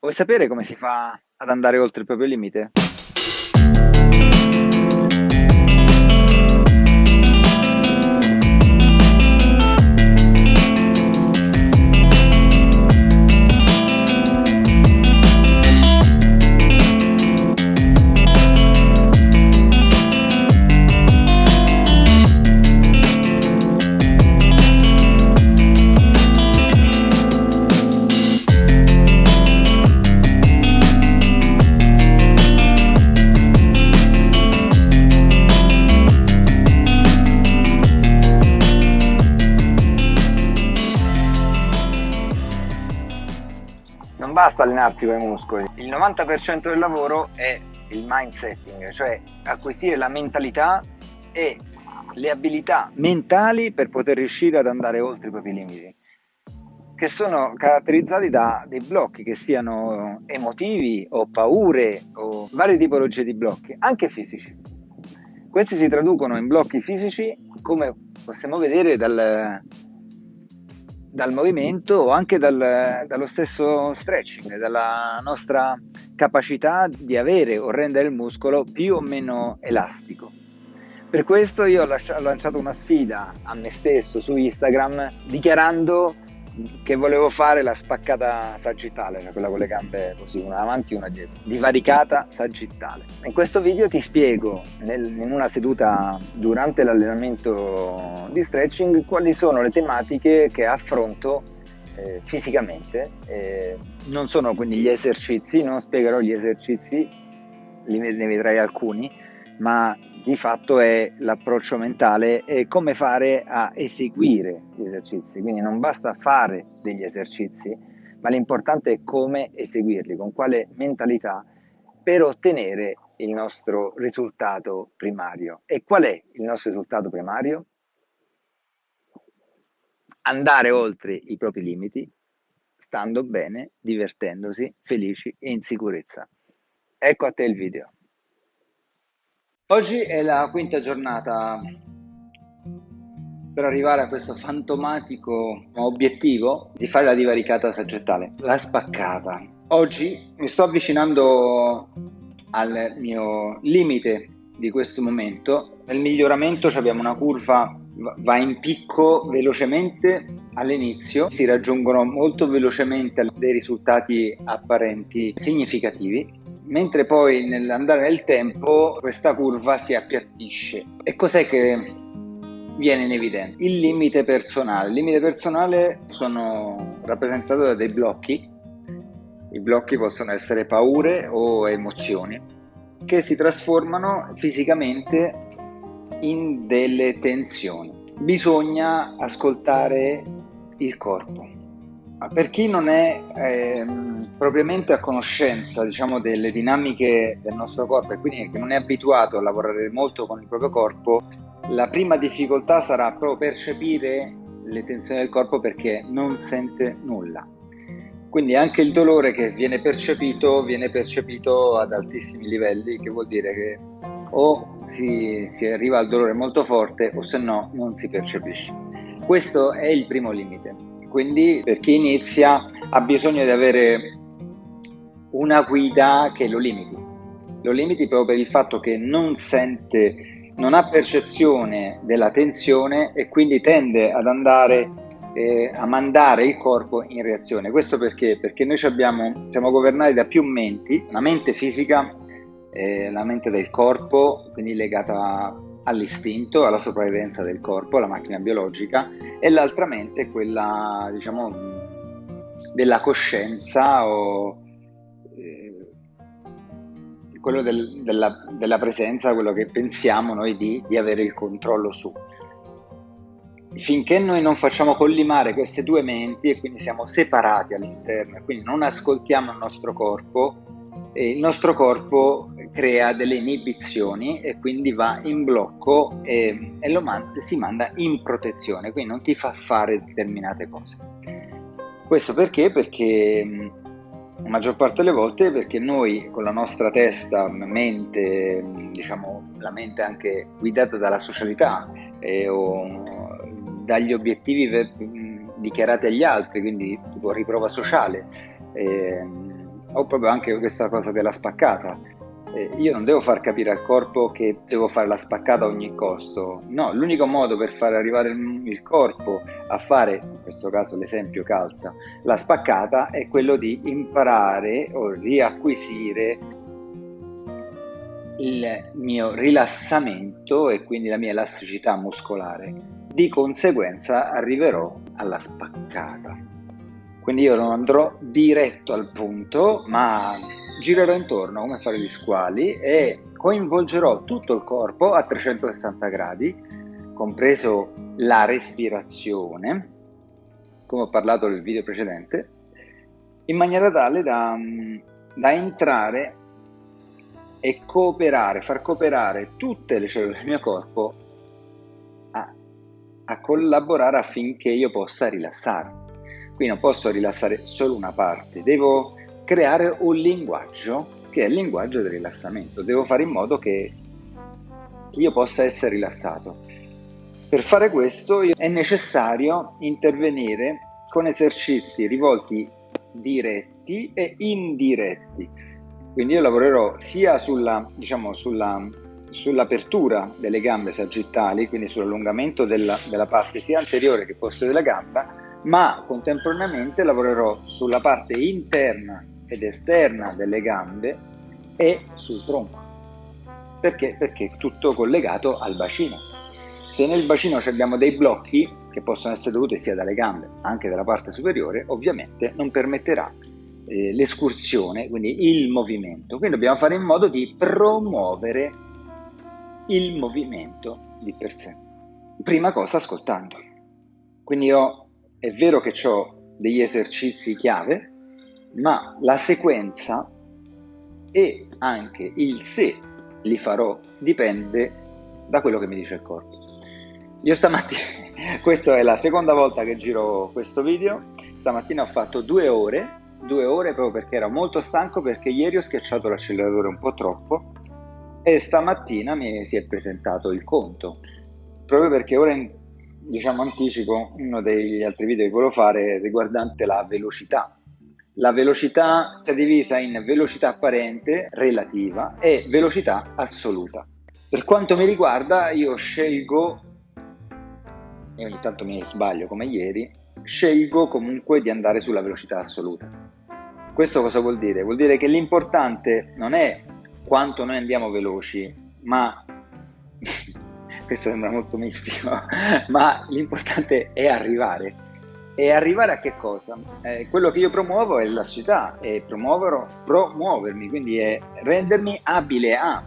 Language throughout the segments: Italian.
Vuoi sapere come si fa ad andare oltre il proprio limite? Allenarsi con i muscoli, il 90% del lavoro è il mindsetting, cioè acquisire la mentalità e le abilità mentali per poter riuscire ad andare oltre i propri limiti, che sono caratterizzati da dei blocchi che siano emotivi o paure o varie tipologie di blocchi, anche fisici. Questi si traducono in blocchi fisici come possiamo vedere dal, dal movimento o anche dal, dallo stesso stretching, dalla nostra capacità di avere o rendere il muscolo più o meno elastico. Per questo io ho lanciato una sfida a me stesso su Instagram dichiarando che volevo fare la spaccata sagittale, cioè quella con le gambe così, una avanti e una dietro, divaricata sagittale. In questo video ti spiego nel, in una seduta durante l'allenamento di stretching quali sono le tematiche che affronto eh, fisicamente. Eh, non sono quindi gli esercizi, non spiegherò gli esercizi, ne vedrai alcuni, ma di fatto è l'approccio mentale e come fare a eseguire gli esercizi. Quindi non basta fare degli esercizi, ma l'importante è come eseguirli, con quale mentalità per ottenere il nostro risultato primario. E qual è il nostro risultato primario? Andare oltre i propri limiti, stando bene, divertendosi, felici e in sicurezza. Ecco a te il video. Oggi è la quinta giornata per arrivare a questo fantomatico obiettivo di fare la divaricata saggettale, la spaccata. Oggi mi sto avvicinando al mio limite di questo momento. Nel miglioramento abbiamo una curva, va in picco velocemente all'inizio, si raggiungono molto velocemente dei risultati apparenti significativi mentre poi nell'andare nel tempo questa curva si appiattisce. E cos'è che viene in evidenza? Il limite personale. Il limite personale sono rappresentato da dei blocchi. I blocchi possono essere paure o emozioni che si trasformano fisicamente in delle tensioni. Bisogna ascoltare il corpo. Per chi non è ehm, propriamente a conoscenza diciamo, delle dinamiche del nostro corpo e quindi che non è abituato a lavorare molto con il proprio corpo, la prima difficoltà sarà proprio percepire le tensioni del corpo perché non sente nulla. Quindi anche il dolore che viene percepito viene percepito ad altissimi livelli, che vuol dire che o si, si arriva al dolore molto forte o se no non si percepisce. Questo è il primo limite. Quindi per chi inizia ha bisogno di avere una guida che lo limiti. Lo limiti proprio per il fatto che non sente, non ha percezione della tensione e quindi tende ad andare eh, a mandare il corpo in reazione. Questo perché? Perché noi abbiamo, siamo governati da più menti, una mente fisica, eh, la mente del corpo, quindi legata all'istinto, alla sopravvivenza del corpo, alla macchina biologica, e l'altra mente, quella diciamo della coscienza o quello del, della, della, presenza, quello che pensiamo noi di, di avere il controllo su. Finché noi non facciamo collimare queste due menti e quindi siamo separati all'interno, quindi non ascoltiamo il nostro corpo, il nostro corpo crea delle inibizioni e quindi va in blocco e, e lo man- si manda in protezione, quindi non ti fa fare determinate cose. Questo perché? Perché la maggior parte delle volte perché noi con la nostra testa, mente, diciamo la mente anche guidata dalla socialità eh, o dagli obiettivi per, dichiarati agli altri, quindi tipo riprova sociale, eh, o proprio anche questa cosa della spaccata. Eh, io non devo far capire al corpo che devo fare la spaccata a ogni costo, no, l'unico modo per far arrivare il corpo a fare, in questo caso l'esempio calza, la spaccata è quello di imparare o riacquisire il mio rilassamento e quindi la mia elasticità muscolare. Di conseguenza arriverò alla spaccata. Quindi io non andrò diretto al punto, ma girerò intorno come fare gli squali e coinvolgerò tutto il corpo a 360 gradi, compreso la respirazione, come ho parlato nel video precedente, in maniera tale da, da entrare e cooperare, far cooperare tutte le cellule del mio corpo a, a collaborare affinché io possa rilassare. Qui non posso rilassare solo una parte, devo creare un linguaggio che è il linguaggio del rilassamento. Devo fare in modo che io possa essere rilassato. Per fare questo è necessario intervenire con esercizi rivolti diretti e indiretti. Quindi io lavorerò sia sulla, diciamo, sulla, sull'apertura delle gambe sagittali, quindi sull'allungamento della, della parte sia anteriore che posteriore della gamba, ma contemporaneamente lavorerò sulla parte interna ed esterna delle gambe e sul tronco. Perché? Perché è tutto collegato al bacino. Se nel bacino abbiamo dei blocchi che possono essere dovuti sia dalle gambe, anche dalla parte superiore, ovviamente non permetterà eh, l'escursione, quindi il movimento. Quindi dobbiamo fare in modo di promuovere il movimento di per sé. Prima cosa ascoltando. Quindi io è vero che ho degli esercizi chiave, ma la sequenza e anche il se li farò dipende da quello che mi dice il corpo. Io stamattina, questa è la seconda volta che giro questo video, stamattina ho fatto due ore, due ore proprio perché ero molto stanco perché ieri ho schiacciato l'acceleratore un po' troppo e stamattina mi si è presentato il conto, proprio perché ora diciamo anticipo uno degli altri video che volevo fare riguardante la velocità la velocità è divisa in velocità apparente, relativa e velocità assoluta. Per quanto mi riguarda, io scelgo, e ogni tanto mi sbaglio come ieri, scelgo comunque di andare sulla velocità assoluta. Questo cosa vuol dire? Vuol dire che l'importante non è quanto noi andiamo veloci, ma questo sembra molto mistico, ma l'importante è arrivare e arrivare a che cosa? Eh, quello che io promuovo è la città, è promuovermi, quindi è rendermi abile a.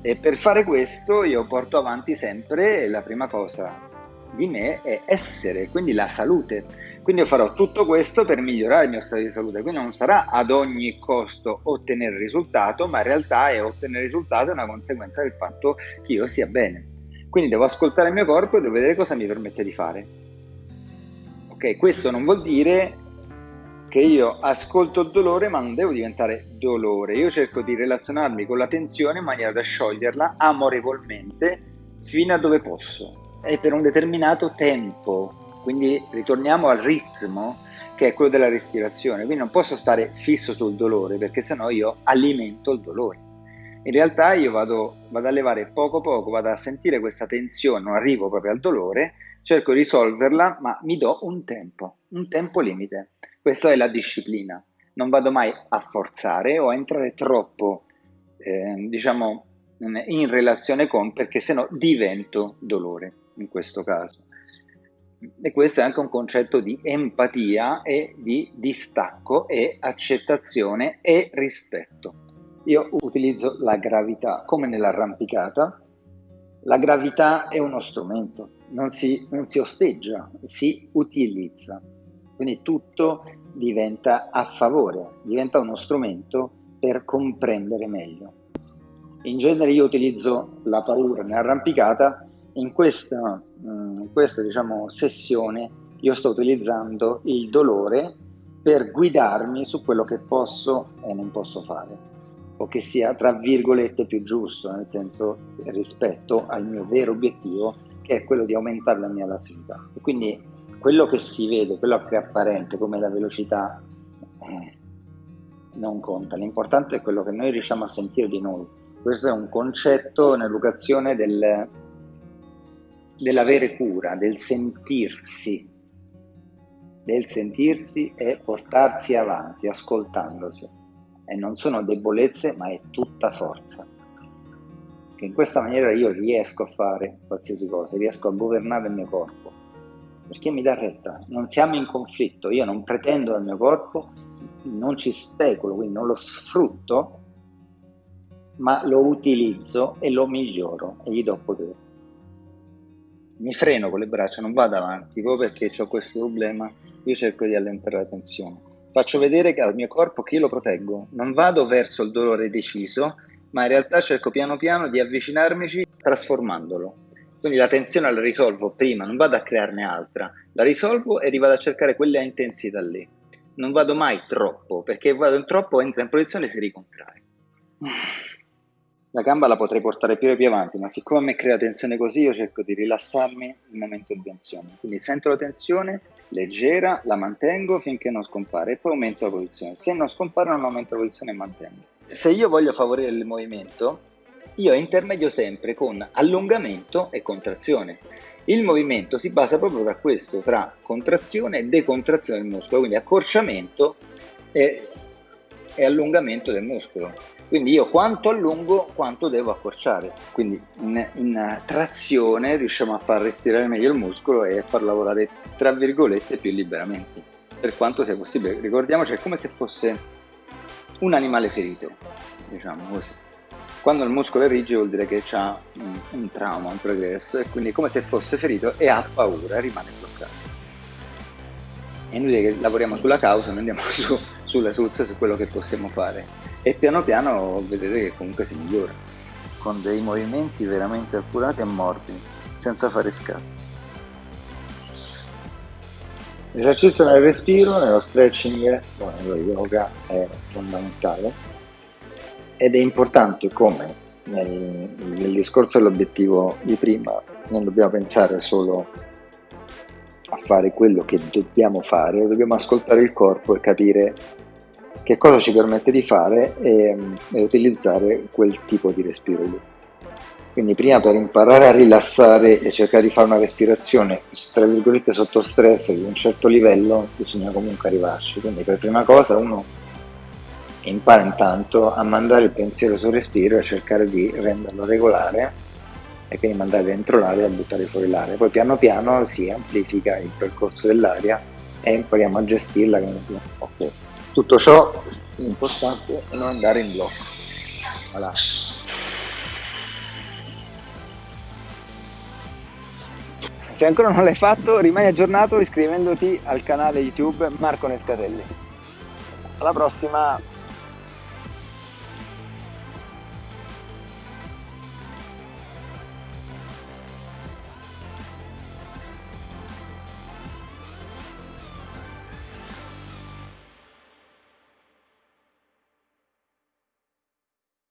E per fare questo io porto avanti sempre la prima cosa di me è essere, quindi la salute. Quindi io farò tutto questo per migliorare il mio stato di salute, quindi non sarà ad ogni costo ottenere risultato, ma in realtà è ottenere risultato è una conseguenza del fatto che io sia bene. Quindi devo ascoltare il mio corpo e devo vedere cosa mi permette di fare. Ok, questo non vuol dire che io ascolto il dolore ma non devo diventare dolore, io cerco di relazionarmi con la tensione in maniera da scioglierla amorevolmente fino a dove posso e per un determinato tempo, quindi ritorniamo al ritmo che è quello della respirazione, quindi non posso stare fisso sul dolore perché sennò io alimento il dolore. In realtà io vado, vado a levare poco poco, vado a sentire questa tensione, non arrivo proprio al dolore, cerco di risolverla, ma mi do un tempo, un tempo limite. Questa è la disciplina. Non vado mai a forzare o a entrare troppo, eh, diciamo, in relazione con, perché sennò divento dolore in questo caso. E questo è anche un concetto di empatia e di distacco e accettazione e rispetto. Io utilizzo la gravità come nell'arrampicata. La gravità è uno strumento, non si, non si osteggia, si utilizza. Quindi tutto diventa a favore, diventa uno strumento per comprendere meglio. In genere io utilizzo la paura nell'arrampicata, in questa, mm, in questa diciamo, sessione io sto utilizzando il dolore per guidarmi su quello che posso e non posso fare o che sia tra virgolette più giusto, nel senso rispetto al mio vero obiettivo che è quello di aumentare la mia elasticità. E quindi quello che si vede, quello che è apparente come la velocità, eh, non conta, l'importante è quello che noi riusciamo a sentire di noi. Questo è un concetto, un'educazione del, dell'avere cura, del sentirsi, del sentirsi e portarsi avanti ascoltandosi. E non sono debolezze, ma è tutta forza. Che in questa maniera io riesco a fare qualsiasi cosa, riesco a governare il mio corpo. Perché mi dà retta, non siamo in conflitto, io non pretendo dal mio corpo, non ci speculo, quindi non lo sfrutto, ma lo utilizzo e lo miglioro e gli do potere mi freno con le braccia, non vado avanti, proprio perché ho questo problema, io cerco di allentare la tensione. Faccio vedere al mio corpo che io lo proteggo, non vado verso il dolore deciso, ma in realtà cerco piano piano di avvicinarmici trasformandolo. Quindi la tensione la risolvo prima, non vado a crearne altra, la risolvo e vado a cercare quella intensità lì. Non vado mai troppo, perché vado in troppo, entra in posizione e si ricontrae la gamba la potrei portare più e più avanti, ma siccome a me crea tensione così, io cerco di rilassarmi nel momento di tensione. Quindi sento la tensione, leggera, la mantengo finché non scompare e poi aumento la posizione. Se non scompare non aumento la posizione e mantengo. Se io voglio favorire il movimento, io intermedio sempre con allungamento e contrazione. Il movimento si basa proprio tra questo, tra contrazione e decontrazione del muscolo, quindi accorciamento e, e allungamento del muscolo. Quindi io quanto allungo, quanto devo accorciare. Quindi in, in, trazione riusciamo a far respirare meglio il muscolo e a far lavorare, tra virgolette, più liberamente, per quanto sia possibile. Ricordiamoci, è come se fosse un animale ferito, diciamo così. Quando il muscolo è rigido vuol dire che ha un, un trauma, un progresso, e quindi è come se fosse ferito e ha paura, rimane bloccato. È inutile che lavoriamo sulla causa, noi andiamo su, sulla soluzione, su quello che possiamo fare. E piano piano vedete che comunque si migliora. Con dei movimenti veramente accurati e morbidi senza fare scatti. L'esercizio nel respiro nello stretching o nello yoga è fondamentale. Ed è importante come nel, nel discorso dell'obiettivo di prima non dobbiamo pensare solo a fare quello che dobbiamo fare, dobbiamo ascoltare il corpo e capire che cosa ci permette di fare e, e utilizzare quel tipo di respiro lì. Quindi prima per imparare a rilassare e cercare di fare una respirazione tra virgolette sotto stress di un certo livello bisogna comunque arrivarci. Quindi per prima cosa uno impara intanto a mandare il pensiero sul respiro e cercare di renderlo regolare e quindi mandare dentro l'aria e buttare fuori l'aria. Poi piano piano si amplifica il percorso dell'aria e impariamo a gestirla. Okay. Tutto ciò l'importante è non andare in blocco. Voilà. Se ancora non l'hai fatto, rimani aggiornato iscrivendoti al canale YouTube Marco Nescatelli. Alla prossima!